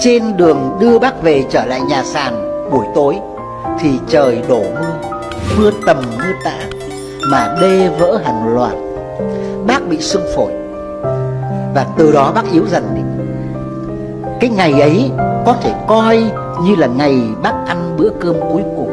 Trên đường đưa bác về trở lại nhà sàn buổi tối, Thì trời đổ mưa Mưa tầm mưa tã, Mà đê vỡ hàng loạt. Bác bị sưng phổi. Và từ đó bác yếu dần đi. Cái ngày ấy có thể coi như là ngày bác ăn bữa cơm cuối cùng.